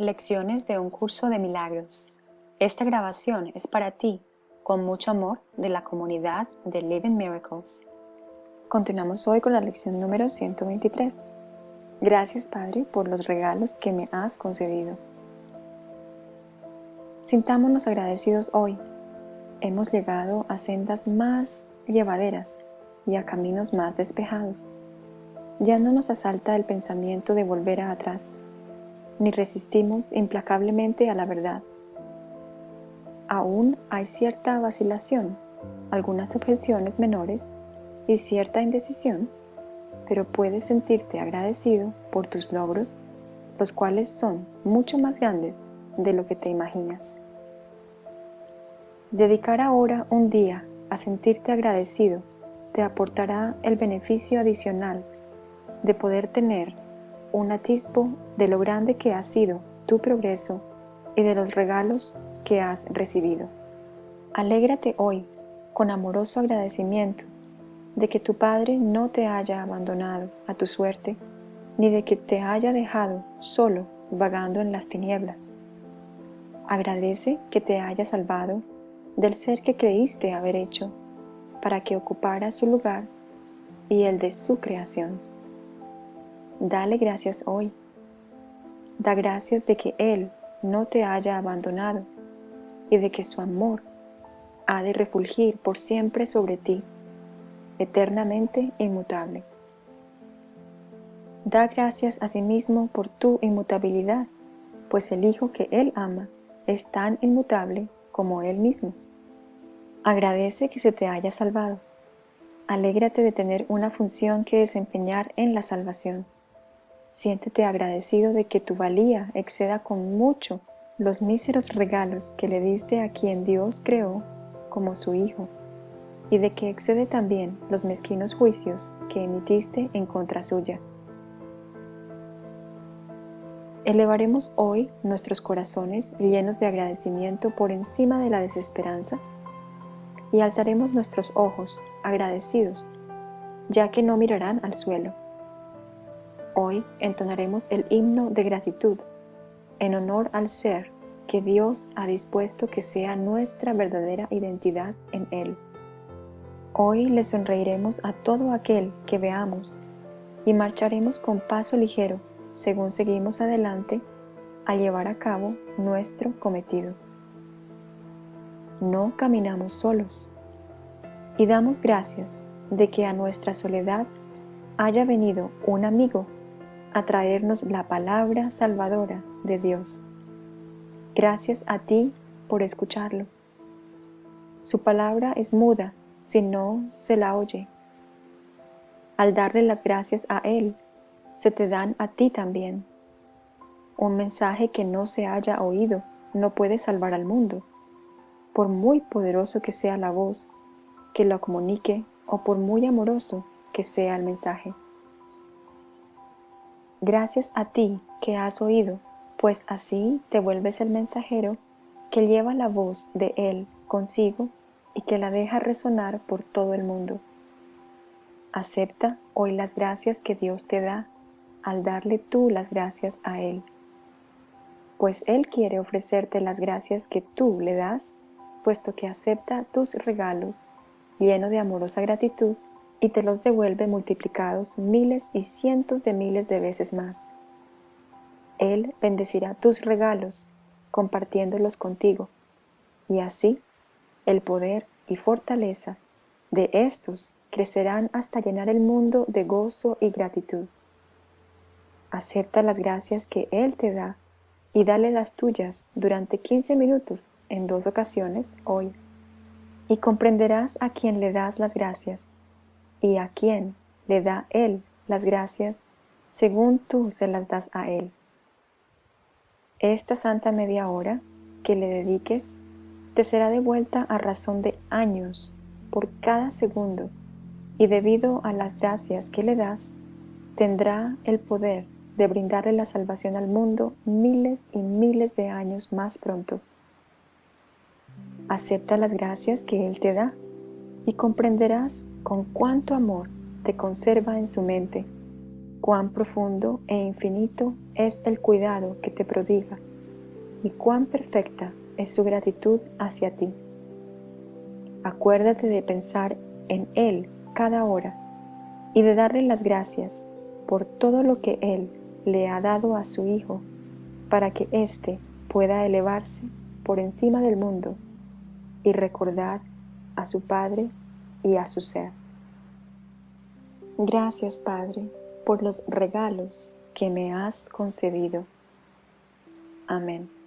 Lecciones de un curso de milagros. Esta grabación es para ti, con mucho amor, de la comunidad de Living Miracles. Continuamos hoy con la lección número 123. Gracias Padre por los regalos que me has concedido. Sintámonos agradecidos hoy. Hemos llegado a sendas más llevaderas y a caminos más despejados. Ya no nos asalta el pensamiento de volver atrás, ni resistimos implacablemente a la verdad. Aún hay cierta vacilación, algunas objeciones menores y cierta indecisión, pero puedes sentirte agradecido por tus logros, los cuales son mucho más grandes de lo que te imaginas. Dedicar ahora un día a sentirte agradecido te aportará el beneficio adicional de poder tener un atisbo de lo grande que ha sido tu progreso y de los regalos que has recibido. Alégrate hoy con amoroso agradecimiento de que tu Padre no te haya abandonado a tu suerte, ni de que te haya dejado solo vagando en las tinieblas. Agradece que te haya salvado del ser que creíste haber hecho, para que ocupara su lugar y el de su creación. Dale gracias hoy. Da gracias de que Él no te haya abandonado y de que su amor ha de refulgir por siempre sobre ti, eternamente inmutable. Da gracias a sí mismo por tu inmutabilidad, pues el Hijo que Él ama es tan inmutable como Él mismo. Agradece que se te haya salvado. Alégrate de tener una función que desempeñar en la salvación. Siéntete agradecido de que tu valía exceda con mucho los míseros regalos que le diste a quien Dios creó como su Hijo, y de que excede también los mezquinos juicios que emitiste en contra suya. Elevaremos hoy nuestros corazones llenos de agradecimiento por encima de la desesperanza y alzaremos nuestros ojos agradecidos, ya que no mirarán al suelo. Hoy entonaremos el himno de gratitud en honor al ser que Dios ha dispuesto que sea nuestra verdadera identidad en Él. Hoy le sonreiremos a todo aquel que veamos y marcharemos con paso ligero según seguimos adelante a llevar a cabo nuestro cometido. No caminamos solos y damos gracias de que a nuestra soledad haya venido un amigo a traernos la palabra salvadora de Dios. Gracias a ti por escucharlo. Su palabra es muda si no se la oye. Al darle las gracias a Él, se te dan a ti también. Un mensaje que no se haya oído no puede salvar al mundo, por muy poderoso que sea la voz que lo comunique o por muy amoroso que sea el mensaje. Gracias a ti que has oído, pues así te vuelves el mensajero que lleva la voz de Él consigo y que la deja resonar por todo el mundo. Acepta hoy las gracias que Dios te da al darle tú las gracias a Él. Pues Él quiere ofrecerte las gracias que tú le das, puesto que acepta tus regalos lleno de amorosa gratitud y te los devuelve multiplicados miles y cientos de miles de veces más. Él bendecirá tus regalos compartiéndolos contigo, y así el poder y fortaleza de estos crecerán hasta llenar el mundo de gozo y gratitud. Acepta las gracias que Él te da y dale las tuyas durante 15 minutos en dos ocasiones hoy, y comprenderás a quien le das las gracias y a quién le da Él las gracias según tú se las das a Él. Esta santa media hora que le dediques te será devuelta a razón de años por cada segundo y debido a las gracias que le das, tendrá el poder de brindarle la salvación al mundo miles y miles de años más pronto. Acepta las gracias que Él te da y comprenderás con cuánto amor te conserva en su mente, cuán profundo e infinito es el cuidado que te prodiga y cuán perfecta es su gratitud hacia ti. Acuérdate de pensar en Él cada hora y de darle las gracias por todo lo que Él le ha dado a su Hijo para que éste pueda elevarse por encima del mundo y recordar a su Padre y a su ser. Gracias, Padre, por los regalos que me has concedido. Amén.